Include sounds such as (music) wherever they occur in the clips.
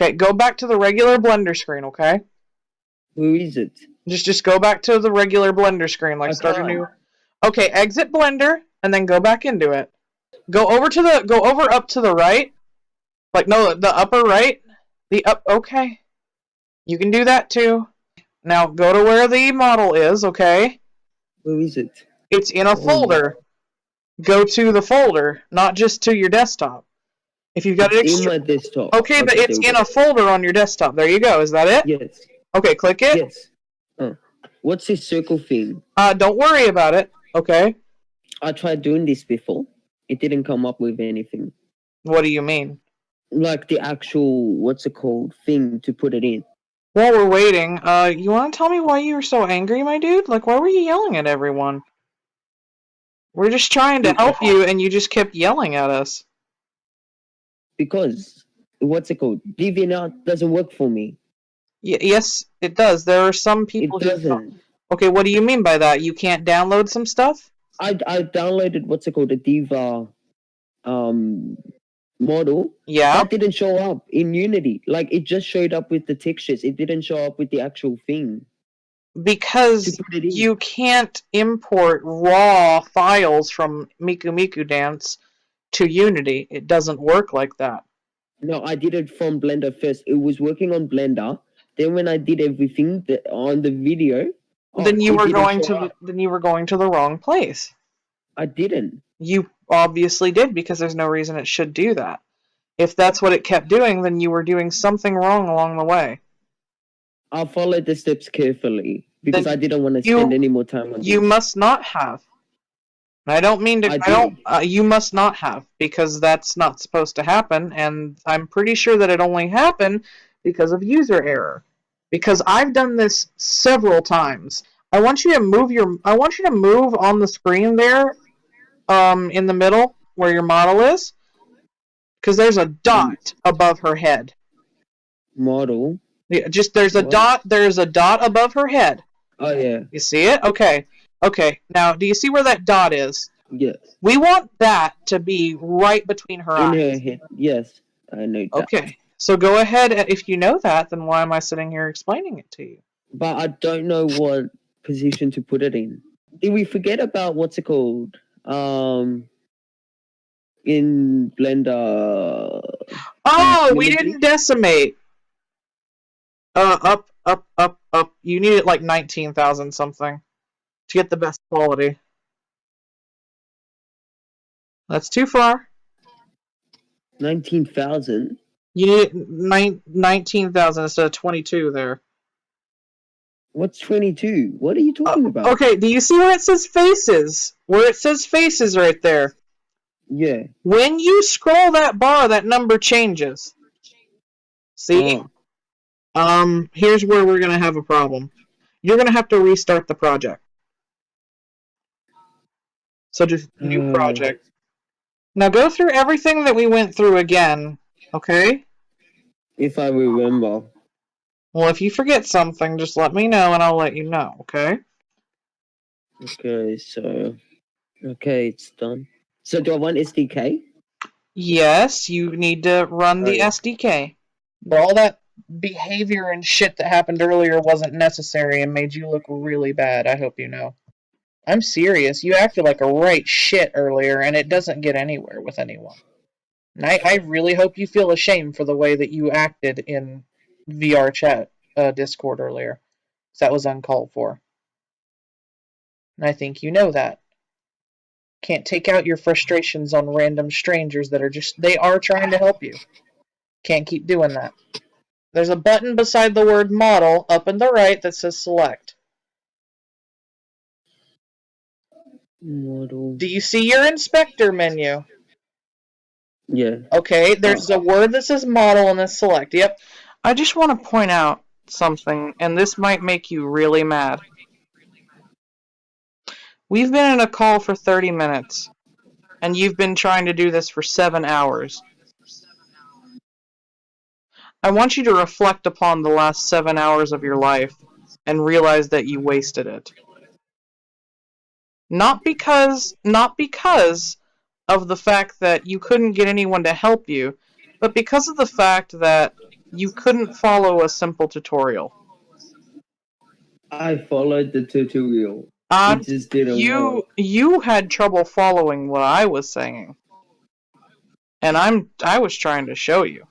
Okay, go back to the regular Blender screen, okay? Who is it? Just just go back to the regular Blender screen, like I start a new. Okay, exit Blender and then go back into it. Go over to the go over up to the right. Like no, the upper right. The up okay. You can do that too. Now go to where the model is, okay? Who is it? It's in a folder. Go to the folder, not just to your desktop. If you've got It's in extra- my desktop. Okay, but it's in a folder on your desktop. There you go. Is that it? Yes. Okay, click it. Yes. Oh. What's this circle thing? Uh, don't worry about it. Okay. I tried doing this before. It didn't come up with anything. What do you mean? Like the actual what's it called thing to put it in. While we're waiting, uh, you want to tell me why you were so angry, my dude? Like, why were you yelling at everyone? We're just trying to help you, and you just kept yelling at us. Because what's it called? DeviantArt doesn't work for me. Y- yes, it does. There are some It people who. doesn't. Okay, what do you mean by that? You can't download some stuff? I I downloaded what's it called the Diva um model. Yeah. That didn't show up in Unity. Like it just showed up with the textures. It didn't show up with the actual thing Because you can't import raw files from Miku Miku Dance to Unity. It doesn't work like that. No, I did it from Blender first. It was working on Blender. Then when I did everything the, on the video, oh, then you were going to the, then you were going to the wrong place. I didn't. You obviously did because there's no reason it should do that. If that's what it kept doing, then you were doing something wrong along the way. I followed the steps carefully because I didn't want to you- spend any more time on You this. must not have. I don't mean to. I I, don't. Uh, you must not have because that's not supposed to happen, and I'm pretty sure that it only happened because of user error. Because I've done this several times. I want you to move your. I want you to move on the screen there, um, in the middle where your model is, because there's a dot above her head. Model. Yeah, just there's a What? dot. There's a dot above her head. Oh yeah. You see it? Okay. Okay. Now, do you see where that dot is? Yes. We want that to be right between her In eyes. her head. Yes. I know that. Okay. So go ahead. and If you know that, then why am I sitting here explaining it to you? But I don't know what position to put it in. Did we forget about what's it called? Um in Blender Oh, we didn't decimate. Uh, up, up, up, up. You need it like 19,000 something to get the best quality. That's too far. nineteen thousand. You need nine, 19,000 instead of 22 there. What's twenty two? What are you talking about? Uh, Okay, do you see where it says faces? Where it says faces right there. Yeah. When you scroll that bar, that number changes. See? Oh. Um, here's where we're gonna have a problem. You're gonna have to restart the project. So just new Hmm. project. Now go through everything that we went through again, okay? If I remember. Well, if you forget something, just let me know and I'll let you know, okay? Okay, so okay, it's done. So do I want SDK? Yes, you need to run the Right. SDK. But all that behavior and shit that happened earlier wasn't necessary and made you look really bad, I hope you know. I'm serious. You acted like a right shit earlier, and it doesn't get anywhere with anyone. And I, I really hope you feel ashamed for the way that you acted in VR chat uh, Discord earlier. 'Cause that was uncalled for. And I think you know that. Can't take out your frustrations on random strangers that are just, they are trying to help you. Can't keep doing that. There's a button beside the word model up in the right that says select. Model. Do you see your inspector menu? Yeah. Okay, there's a word that says model and then select. Yep. I just want to point out something, and this might make you really mad. We've been in a call for 30 minutes, and you've been trying to do this for seven hours. I want you to reflect upon the last seven hours of your life and realize that you wasted it. Not because not because of the fact that you couldn't get anyone to help you, but because of the fact that you couldn't follow a simple tutorial. I followed the tutorial. Um, it just didn't you work. you had trouble following what I was saying. And I'm I was trying to show you.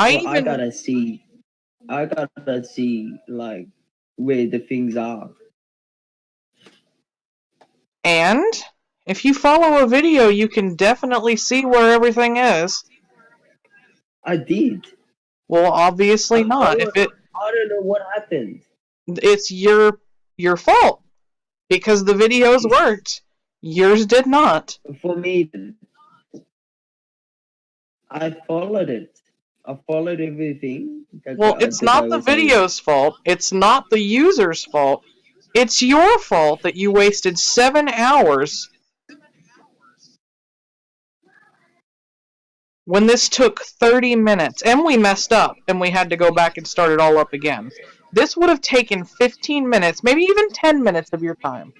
I Well, I gotta see. I gotta see like where the things are. and if you follow a video, you can definitely see where everything is. I did. Well, obviously I not. If it I don't know what happened. it's your your fault because the videos (laughs) worked. Yours did not. For me, I followed it. I followed everything. Well, it's not the saying. video's fault. It's not the user's fault. It's your fault that you wasted seven hours when this took 30 minutes and we messed up and we had to go back and start it all up again. This would have taken 15 minutes, maybe even 10 minutes of your time.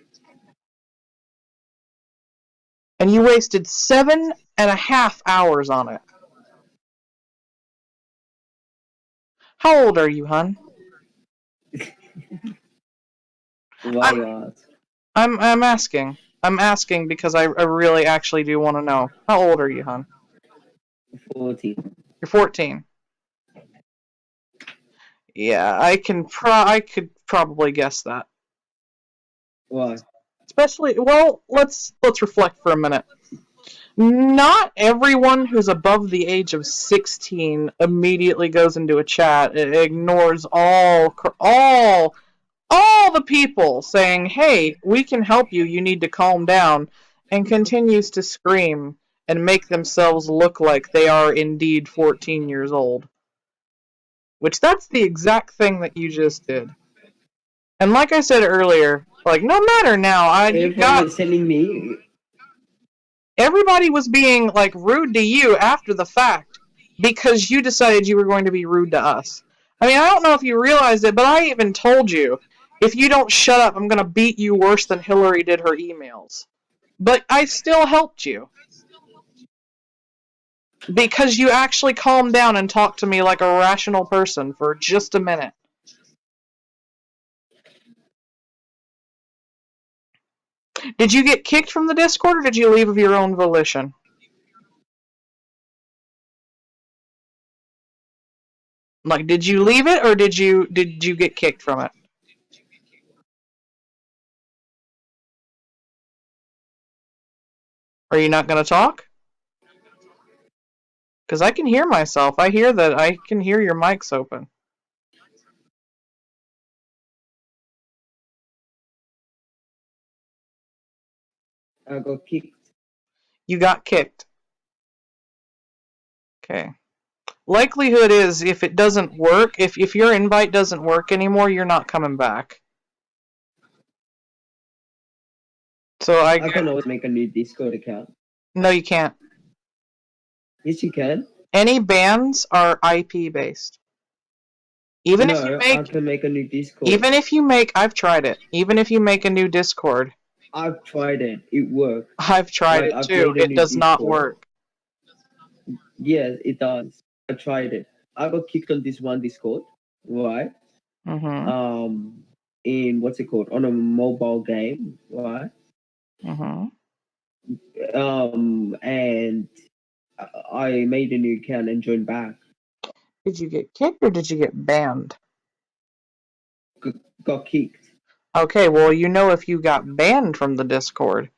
And you wasted seven and a half hours on it. How old are you, hun? Why not? I'm I'm asking. I'm asking because I, I really actually do want to know. How old are you, hun? 14. You're 14. Yeah, I can pro I could probably guess that. Why? Especially well, let's let's reflect for a minute. Not everyone who's above the age of 16 immediately goes into a chat. It ignores all all all the people saying, "Hey, we can help you. You need to calm down," and continues to scream and make themselves look like they are indeed 14 years old. Which that's the exact thing that you just did. And like I said earlier, like no matter now, I you got was me, everybody was being like rude to you after the fact because you decided you were going to be rude to us. I mean, I don't know if you realized it, but I even told you if you don't shut up, I'm going to beat you worse than Hillary did her emails. But I still helped you. Because you actually calmed down and talked to me like a rational person for just a minute. Did you get kicked from the Discord or did you leave of your own volition? Like, did you leave it or did you did you get kicked from it? Are you not going to talk? Because I can hear myself. I hear that. I can hear your mics open. Uh, I got kicked. You got kicked. Okay. Likelihood is if it doesn't work, if, if your invite doesn't work anymore, you're not coming back. So I, I can always make a new Discord account. no, you can't. Yes, you can. Any bans are IP based. Even no, if you I make, can make a new Discord. even if you make, I've tried it. Even if you make a new Discord, I've tried it. It worked. I've tried it too. a It does not work. Yes, it does. I tried it. I got kicked on this one Discord, right? hmm Um, in what's it called? On a mobile game, right? hmm Um, and I- I made a new account and joined back. Did you get kicked or did you get banned? Got kicked. Okay, well, you know if you got banned from the Discord,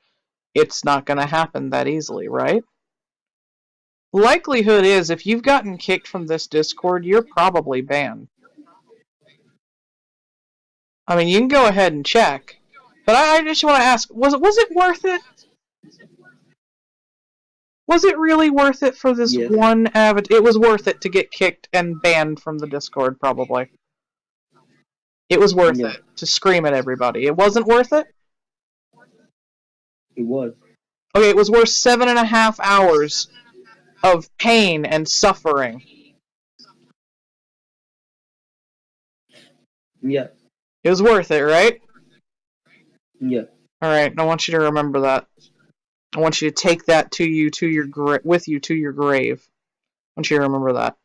it's not going to happen that easily, right? Likelihood is if you've gotten kicked from this Discord, you're probably banned. I mean, you can go ahead and check, but I, I just want to ask: was it was it worth it? Was it really worth it for this Yes. one avid? It was worth it to get kicked and banned from the Discord, probably. It was worth Yeah. it to scream at everybody. It wasn't worth it. It was. Okay, it was worth seven and a half hours of pain and suffering. Yeah. It was worth it, right? Yeah. All right. I want you to remember that. I want you to take that to you to your with you to your grave. I want you to remember that.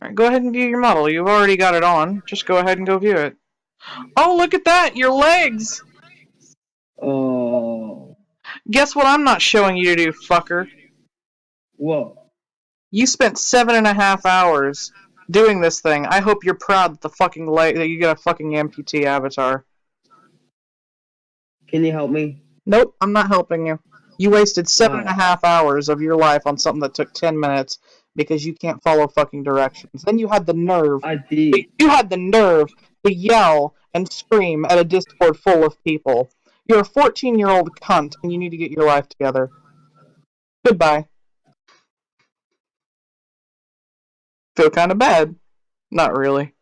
All right. Go ahead and view your model. You've already got it on. Just go ahead and go view it. Oh, look at that! Your legs. Oh. Guess what? I'm not showing you to do, fucker. What? You spent seven and a half hours doing this thing. I hope you're proud that the fucking leg that you get a fucking amputee avatar. Can you help me? Nope, I'm not helping you. You wasted seven and a half hours of your life on something that took ten minutes because you can't follow fucking directions. Then you had the nerve. I did. You had the nerve to yell and scream at a Discord full of people. You're a 14 year old cunt and you need to get your life together. Goodbye. Feel kind of bad. Not really.